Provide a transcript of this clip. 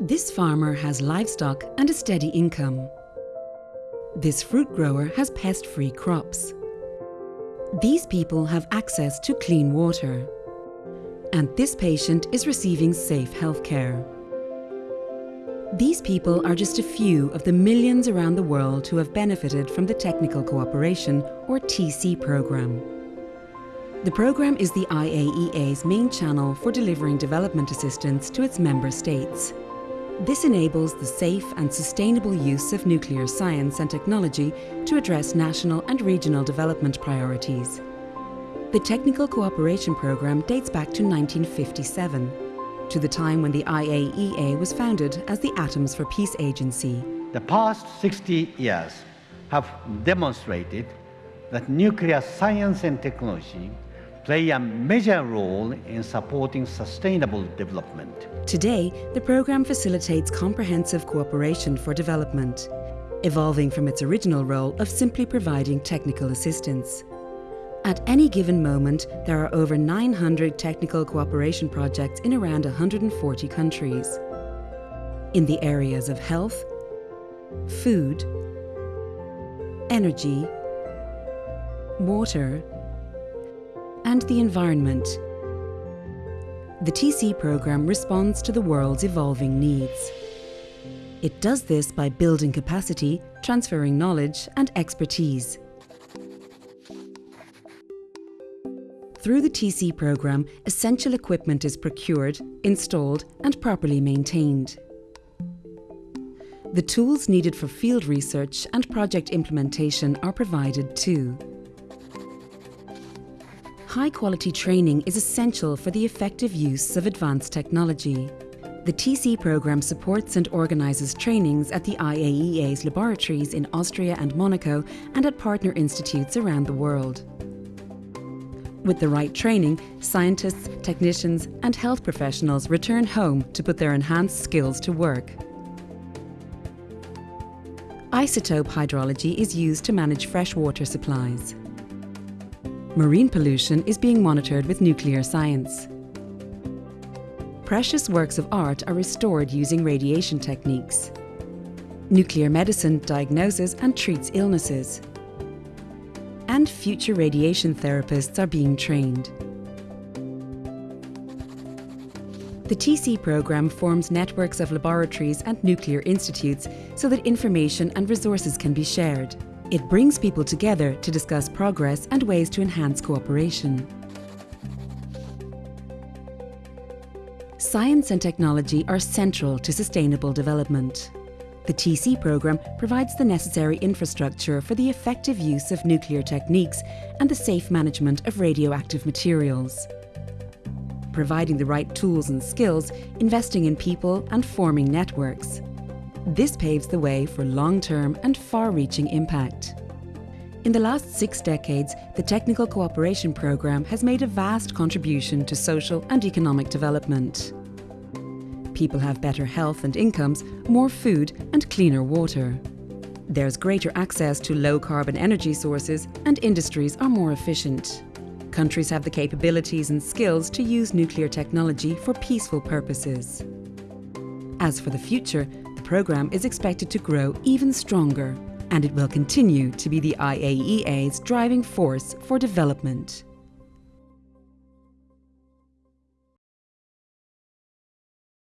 This farmer has livestock and a steady income. This fruit grower has pest-free crops. These people have access to clean water. And this patient is receiving safe healthcare. These people are just a few of the millions around the world who have benefited from the Technical Cooperation or TC program. The program is the IAEA's main channel for delivering development assistance to its member states. This enables the safe and sustainable use of nuclear science and technology to address national and regional development priorities. The Technical Cooperation Programme dates back to 1957, to the time when the IAEA was founded as the Atoms for Peace Agency. The past 60 years have demonstrated that nuclear science and technology play a major role in supporting sustainable development. Today, the program facilitates comprehensive cooperation for development, evolving from its original role of simply providing technical assistance. At any given moment, there are over 900 technical cooperation projects in around 140 countries. In the areas of health, food, energy, water, and the environment. The TC program responds to the world's evolving needs. It does this by building capacity, transferring knowledge and expertise. Through the TC program, essential equipment is procured, installed and properly maintained. The tools needed for field research and project implementation are provided too. High-quality training is essential for the effective use of advanced technology. The TC program supports and organises trainings at the IAEA's laboratories in Austria and Monaco and at partner institutes around the world. With the right training, scientists, technicians and health professionals return home to put their enhanced skills to work. Isotope hydrology is used to manage freshwater supplies. Marine pollution is being monitored with nuclear science. Precious works of art are restored using radiation techniques. Nuclear medicine diagnoses and treats illnesses. And future radiation therapists are being trained. The TC program forms networks of laboratories and nuclear institutes so that information and resources can be shared. It brings people together to discuss progress and ways to enhance cooperation. Science and technology are central to sustainable development. The TC program provides the necessary infrastructure for the effective use of nuclear techniques and the safe management of radioactive materials. Providing the right tools and skills, investing in people and forming networks. This paves the way for long-term and far-reaching impact. In the last six decades, the Technical Cooperation Programme has made a vast contribution to social and economic development. People have better health and incomes, more food and cleaner water. There's greater access to low-carbon energy sources and industries are more efficient. Countries have the capabilities and skills to use nuclear technology for peaceful purposes. As for the future, program is expected to grow even stronger and it will continue to be the IAEA's driving force for development.